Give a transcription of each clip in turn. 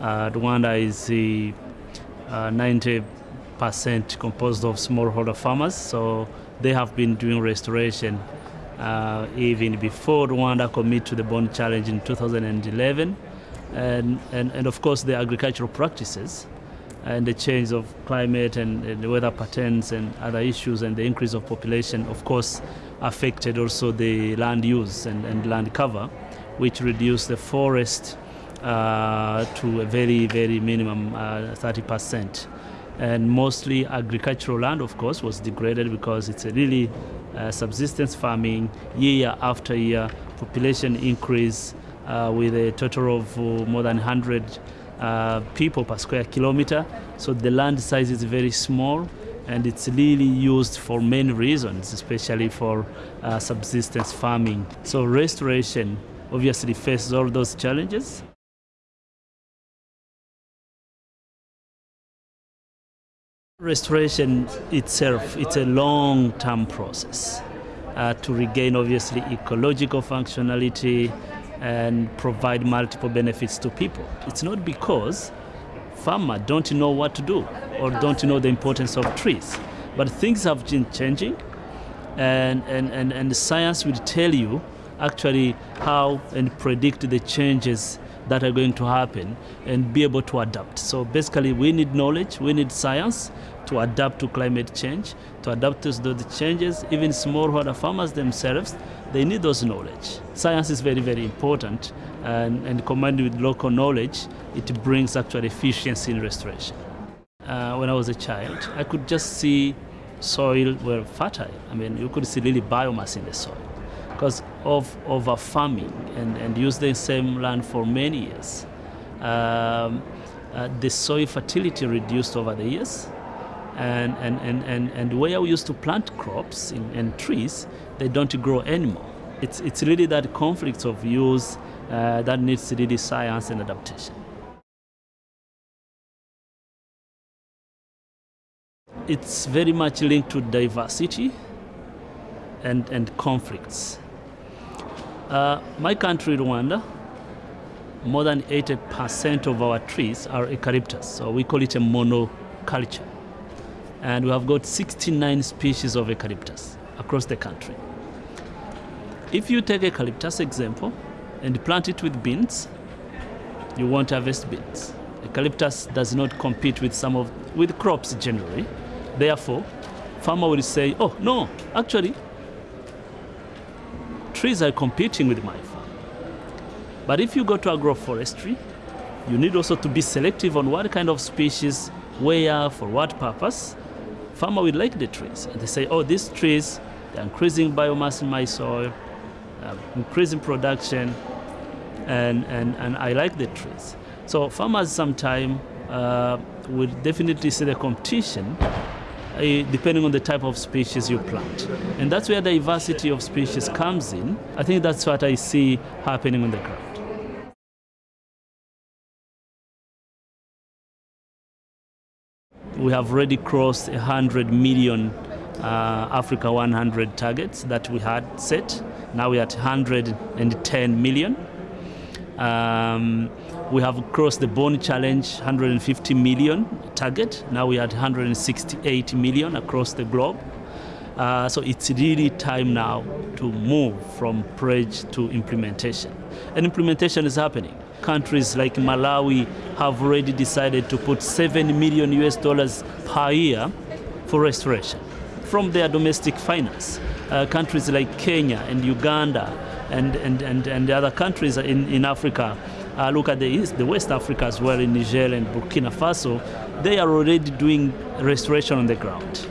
Uh, Rwanda is the, uh, 90% composed of smallholder farmers, so they have been doing restoration uh, even before Rwanda committed to the Bonn Challenge in 2011. And, and, and of course, the agricultural practices and the change of climate and, and, the weather patterns and other issues and the increase of population, of course, affected also the land use and, and land cover, which reduced the forest uh, to a very, very minimum uh, 30%. And mostly agricultural land, of course, was degraded because it's a really uh, subsistence farming year after year, population increase uh, with a total of uh, more than 100 uh, people per square kilometer. So the land size is very small and it's really used for many reasons, especially for uh, subsistence farming. So restoration obviously faces all those challenges. Restoration itself, it's a long-term process uh, to regain obviously ecological functionality and provide multiple benefits to people. It's not because farmers don't know what to do or don't know the importance of trees, but things have been changing and, and, and, and science will tell you actually how and predict the changes that are going to happen and be able to adapt. So basically we need knowledge, we need science to adapt to climate change, to adapt to the changes. Even smallholder farmers themselves, they need those knowledge. Science is very, very important and, and combined with local knowledge, it brings actual efficiency in restoration. Uh, when I was a child, I could just see soil were fertile. I mean, you could see really biomass in the soil because of over farming and, and use the same land for many years. Um, uh, the soil fertility reduced over the years and, and, and, and, and where we used to plant crops in, and trees, they don't grow anymore. It's, it's really that conflict of use uh, that needs to really science and adaptation. It's very much linked to diversity and, and conflicts. Uh, my country, Rwanda, more than 80% of our trees are eucalyptus, so we call it a monoculture. And we have got 69 species of eucalyptus across the country. If you take eucalyptus example and plant it with beans, you won't harvest beans. Eucalyptus does not compete with some of with crops generally. Therefore, farmer will say, "Oh no, actually, trees are competing with my farm. But if you go to agroforestry, you need also to be selective on what kind of species, where, for what purpose. Farmer will like the trees. And they say, oh, these trees, they're increasing biomass in my soil, uh, increasing production, and, and, and I like the trees. So farmers sometimes uh, will definitely see the competition depending on the type of species you plant. And that's where the diversity of species comes in. I think that's what I see happening on the ground. We have already crossed 100 million uh, Africa 100 targets that we had set. Now we're at 110 million. Um, we have crossed the Bonn challenge 150 million target. Now we are at 168 million across the globe. Uh, so it's really time now to move from pledge to implementation. And implementation is happening. Countries like Malawi have already decided to put 7 million US dollars per year for restoration from their domestic finance. Uh, countries like Kenya and Uganda and, and, and, and other countries in, in Africa uh, look at the East, the West Africa as well, in Niger and Burkina Faso, they are already doing restoration on the ground.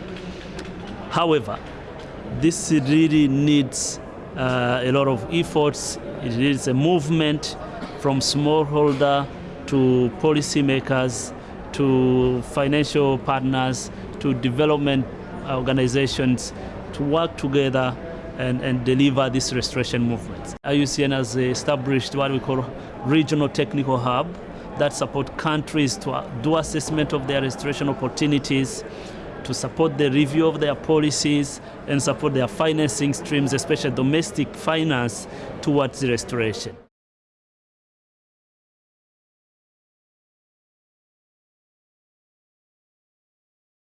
However, this really needs uh, a lot of efforts. It needs a movement from smallholder to policymakers to financial partners to development organizations to work together and, and deliver this restoration movement. IUCN has established what we call regional technical hub that support countries to do assessment of their restoration opportunities, to support the review of their policies and support their financing streams, especially domestic finance towards restoration.